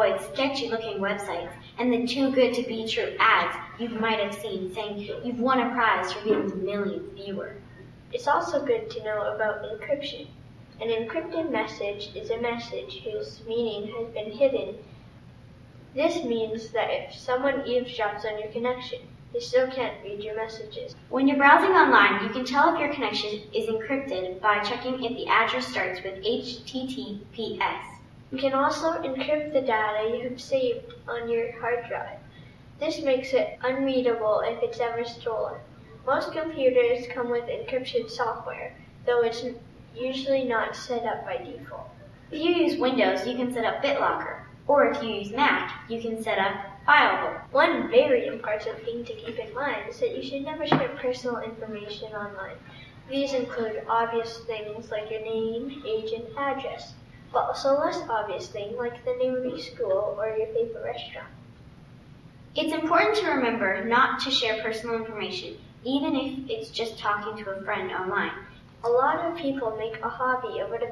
avoid sketchy looking websites and the too good to be true ads you might have seen saying you've won a prize for being the millionth viewer. It's also good to know about encryption. An encrypted message is a message whose meaning has been hidden. This means that if someone eavesdrops on your connection, they still can't read your messages. When you're browsing online, you can tell if your connection is encrypted by checking if the address starts with HTTPS. You can also encrypt the data you have saved on your hard drive. This makes it unreadable if it's ever stolen. Most computers come with encryption software, though it's usually not set up by default. If you use Windows, you can set up BitLocker, or if you use Mac, you can set up FileVault. One very important thing to keep in mind is that you should never share personal information online. These include obvious things like your name, age, and address, but also less obvious things like the name of your school or your favorite restaurant. It's important to remember not to share personal information, even if it's just talking to a friend online. A lot of people make a hobby out of,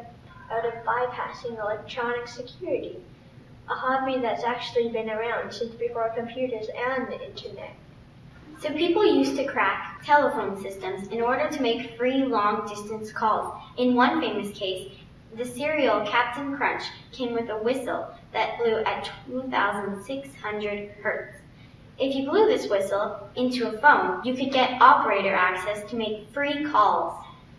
out of bypassing electronic security a hobby that's actually been around since before computers and the internet. So people used to crack telephone systems in order to make free long distance calls. In one famous case, the cereal Captain Crunch came with a whistle that blew at 2,600 hertz. If you blew this whistle into a phone, you could get operator access to make free calls.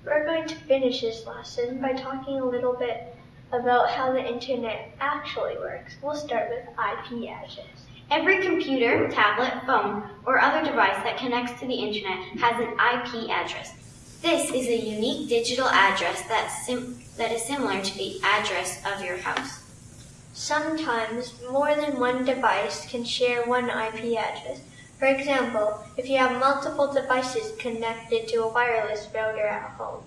We're going to finish this lesson by talking a little bit about how the internet actually works. We'll start with IP address. Every computer, tablet, phone, or other device that connects to the internet has an IP address. This is a unique digital address that, that is similar to the address of your house. Sometimes more than one device can share one IP address. For example, if you have multiple devices connected to a wireless router at home.